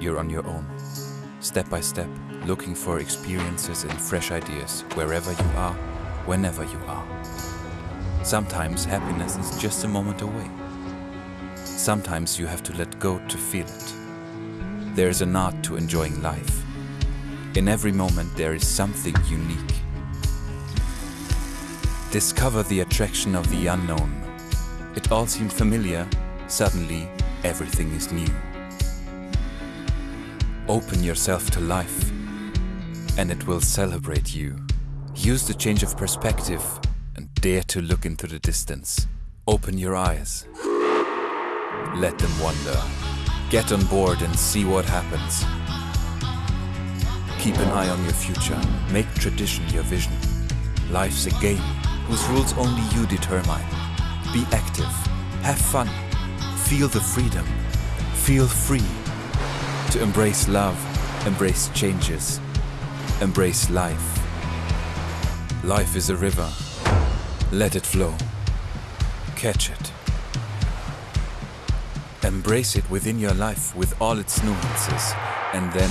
you're on your own, step by step, looking for experiences and fresh ideas wherever you are, whenever you are. Sometimes happiness is just a moment away. Sometimes you have to let go to feel it. There is an art to enjoying life. In every moment there is something unique. Discover the attraction of the unknown. It all seemed familiar, suddenly everything is new. Open yourself to life and it will celebrate you. Use the change of perspective and dare to look into the distance. Open your eyes. Let them wander. Get on board and see what happens. Keep an eye on your future. Make tradition your vision. Life's a game whose rules only you determine. Be active. Have fun. Feel the freedom. Feel free. To embrace love, embrace changes, embrace life. Life is a river. Let it flow. Catch it. Embrace it within your life with all its nuances, and then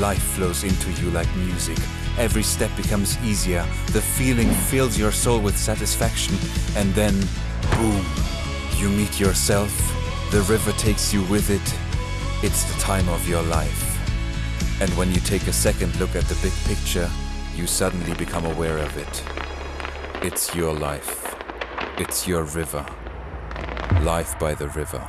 life flows into you like music. Every step becomes easier, the feeling fills your soul with satisfaction, and then, boom, you meet yourself, the river takes you with it. It's the time of your life. And when you take a second look at the big picture, you suddenly become aware of it. It's your life. It's your river. Life by the river.